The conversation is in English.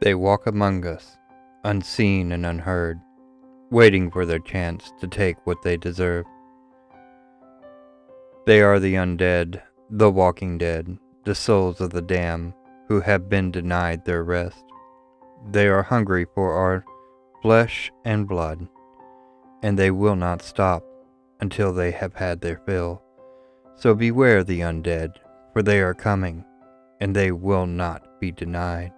They walk among us, unseen and unheard, waiting for their chance to take what they deserve. They are the undead, the walking dead, the souls of the damned who have been denied their rest. They are hungry for our flesh and blood, and they will not stop until they have had their fill. So beware the undead, for they are coming, and they will not be denied.